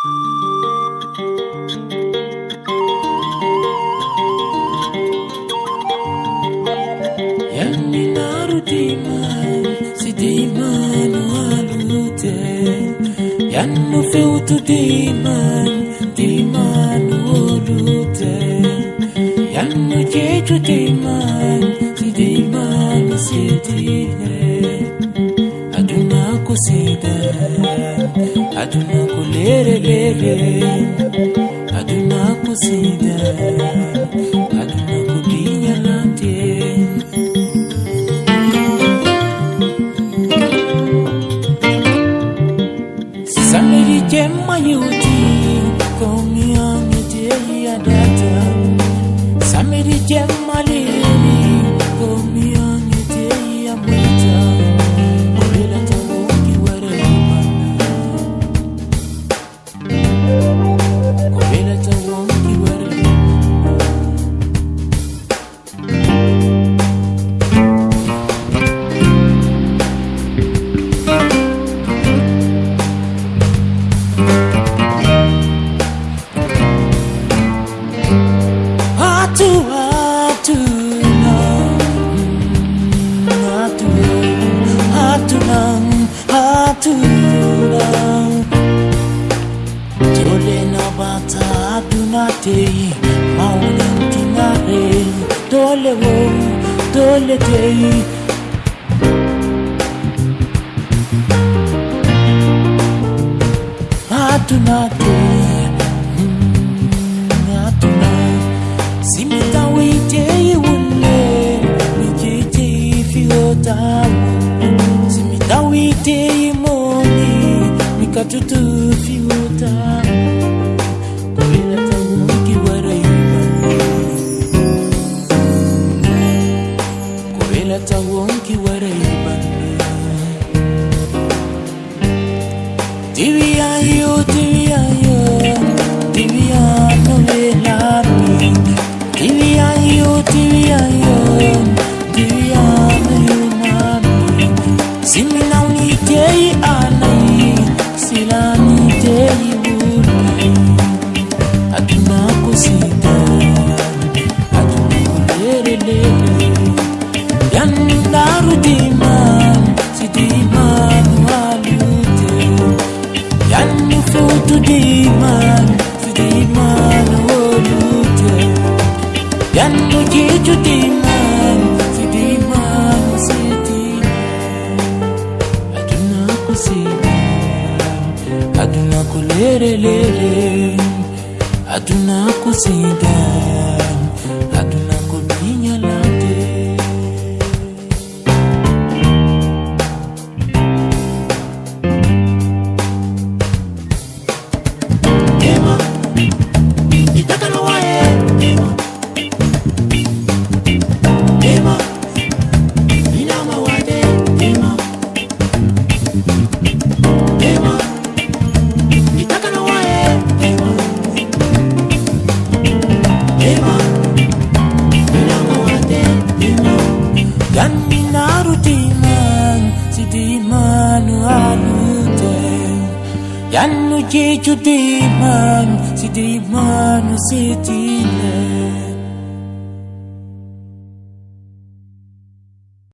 Yani narudiman si diman walute. Yanno fewtu diman diman wolute Yanno jeju diman si diman si dine Aduna ko sida Aduna ko Aduna ko sida Aduna ko binyalante Samiri jema yuti komi angi teyi adata Samiri jema liri tei mauni mtinare dole wo dole tei atuna tei atuna simita Mikatutu fiota Kubila tawongi waraiba Kubila tawongi Tibiayo, tibiayo, tibiano velami. Tibiayo, tibiayo, tibiano yunami. Simina unitei silani tei wuli. Atuna kusita, aduna kulelele. Yandaru diman, si diman walute. Yandu futu diman, si diman wolute. Yanni jeju diman, si diman si diman. Aduna kusida, aduna Yan uji ju diman, si diman si diman